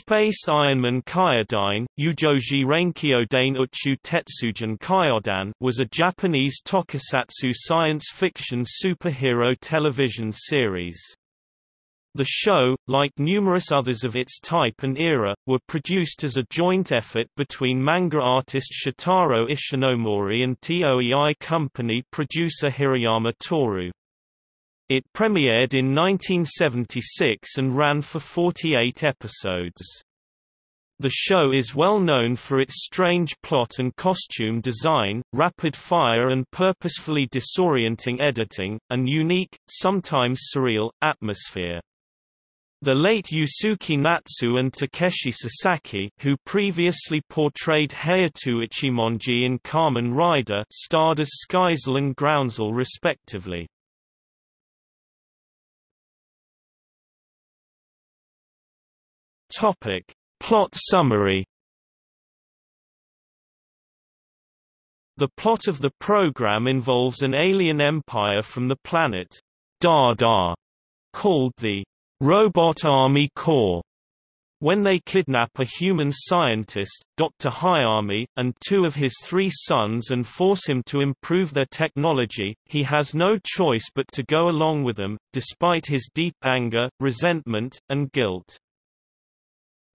Space Ironman Kyodan, Ujoji Renkyodan Uchu Tetsujin Kyodan was a Japanese tokusatsu science fiction superhero television series. The show, like numerous others of its type and era, were produced as a joint effort between manga artist Shotaro Ishinomori and TOEI company producer Hirayama Toru. It premiered in 1976 and ran for 48 episodes. The show is well known for its strange plot and costume design, rapid-fire and purposefully disorienting editing, and unique, sometimes surreal, atmosphere. The late Yusuke Natsu and Takeshi Sasaki who previously portrayed Hayato Ichimonji in Kamen Rider starred as Skyzle and Groundsel respectively. Topic. Plot summary The plot of the program involves an alien empire from the planet Dada, called the Robot Army Corps. When they kidnap a human scientist, Dr. Hayami, and two of his three sons and force him to improve their technology, he has no choice but to go along with them, despite his deep anger, resentment, and guilt.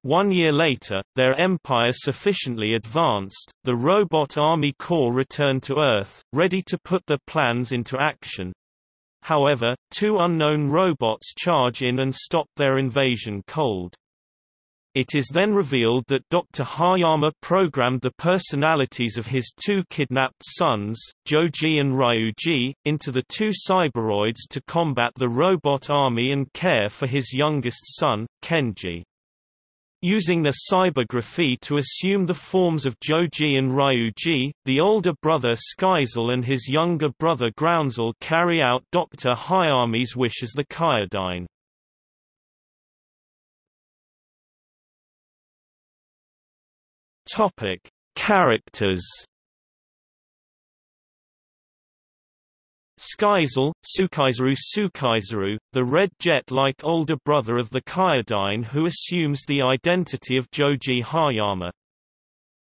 One year later, their empire sufficiently advanced, the Robot Army Corps returned to Earth, ready to put their plans into action. However, two unknown robots charge in and stop their invasion cold. It is then revealed that Dr. Hayama programmed the personalities of his two kidnapped sons, Joji and Ryuji, into the two cyberoids to combat the robot army and care for his youngest son, Kenji. Using their cybergraphy to assume the forms of Joji and Ryuji, the older brother Skyzle and his younger brother Groundsel carry out Dr. Hayami's wish as the Kyodan. Topic: Characters Skyzle, Sukaizaru Sukaizaru, the red jet-like older brother of the Kyodan who assumes the identity of Joji Hayama.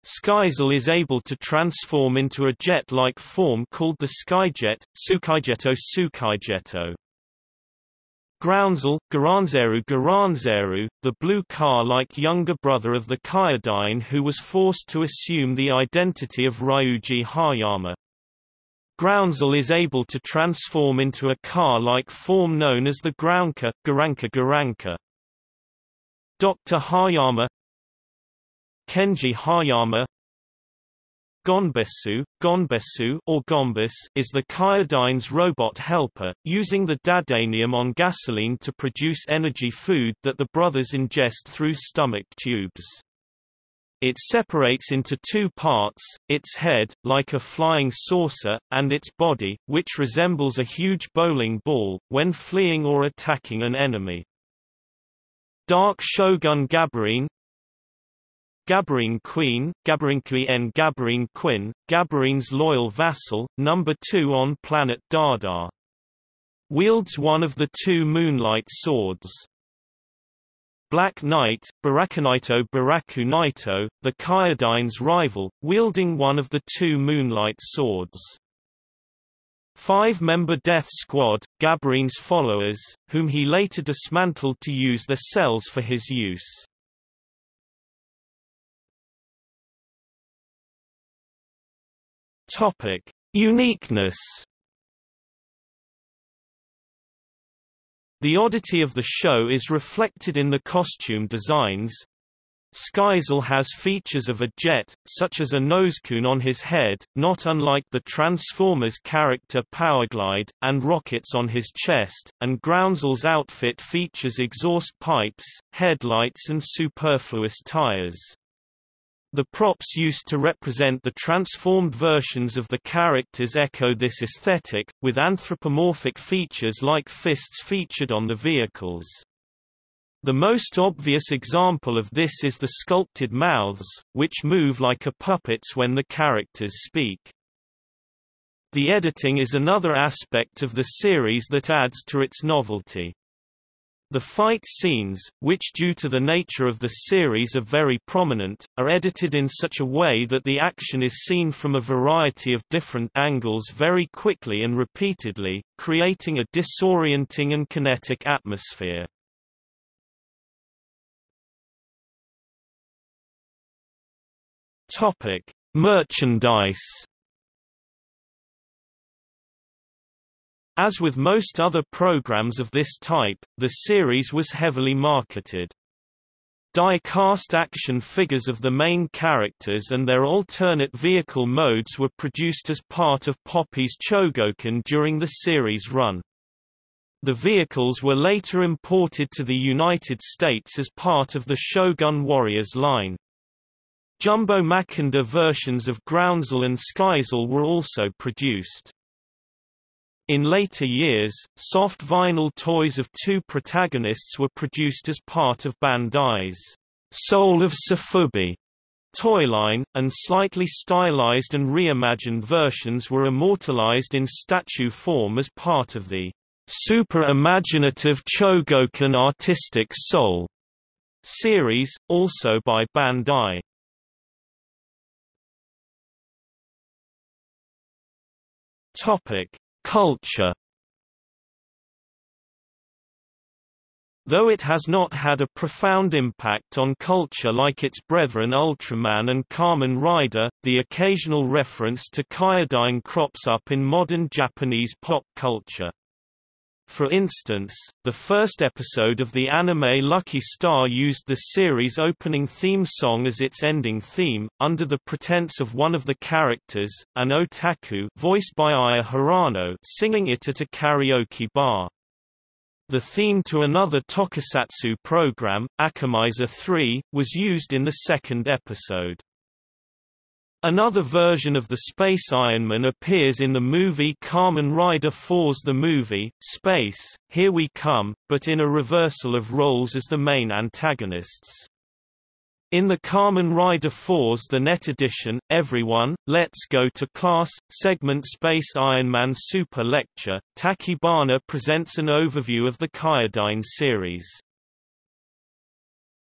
Skyzle is able to transform into a jet-like form called the Skyjet, Sukaijeto Sukaijeto. Groundsel, Garanzeru Garanzeru, the blue car-like younger brother of the Kyodan who was forced to assume the identity of Ryuji Hayama. Groundsel is able to transform into a car-like form known as the Groundka Garanka Garanka. Dr. Hayama Kenji Hayama Gonbesu, Gonbesu or Gombus is the Kyodan's robot helper, using the dadanium on gasoline to produce energy food that the brothers ingest through stomach tubes. It separates into two parts, its head, like a flying saucer, and its body, which resembles a huge bowling ball, when fleeing or attacking an enemy. Dark Shogun Gabarine Gabarine Queen, Gabarinqui en Gabarine Quinn, Gabarine's loyal vassal, number 2 on planet Dardar. Wields one of the two Moonlight Swords. Black Knight, Barakunaito Baraku Naito, the Kyodan's rival, wielding one of the two Moonlight Swords. Five-member Death Squad, Gabarine's followers, whom he later dismantled to use their cells for his use. Topic: Uniqueness The oddity of the show is reflected in the costume designs. Skyzle has features of a jet, such as a nosecone on his head, not unlike the Transformers character Powerglide, and rockets on his chest, and Groundsel's outfit features exhaust pipes, headlights and superfluous tires. The props used to represent the transformed versions of the characters echo this aesthetic, with anthropomorphic features like fists featured on the vehicles. The most obvious example of this is the sculpted mouths, which move like a puppets when the characters speak. The editing is another aspect of the series that adds to its novelty. The fight scenes, which due to the nature of the series are very prominent, are edited in such a way that the action is seen from a variety of different angles very quickly and repeatedly, creating a disorienting and kinetic atmosphere. Merchandise As with most other programs of this type, the series was heavily marketed. Die-cast action figures of the main characters and their alternate vehicle modes were produced as part of Popy's Chogokin during the series run. The vehicles were later imported to the United States as part of the Shogun Warriors line. Jumbo Machinder versions of Groundsel and Skyzell were also produced. In later years, soft vinyl toys of two protagonists were produced as part of Bandai's Soul of Sofubi toyline, and slightly stylized and reimagined versions were immortalized in statue form as part of the Super Imaginative Chogokin Artistic Soul series, also by Bandai. Topic Culture Though it has not had a profound impact on culture like its brethren Ultraman and Kamen Rider, the occasional reference to Kyodain crops up in modern Japanese pop culture. For instance, the first episode of the anime Lucky Star used the series' opening theme song as its ending theme, under the pretense of one of the characters, an otaku voiced by Aya Hirano singing it at a karaoke bar. The theme to another tokusatsu program, Akumaizer 3, was used in the second episode. Another version of the Space Ironman appears in the movie Kamen Rider Fourze the movie, Space, Here We Come, but in a reversal of roles as the main antagonists. In the Kamen Rider Fourze the net edition, Everyone, Let's Go to Class, segment Space Ironman Super Lecture, Tachibana presents an overview of the Kyodain series.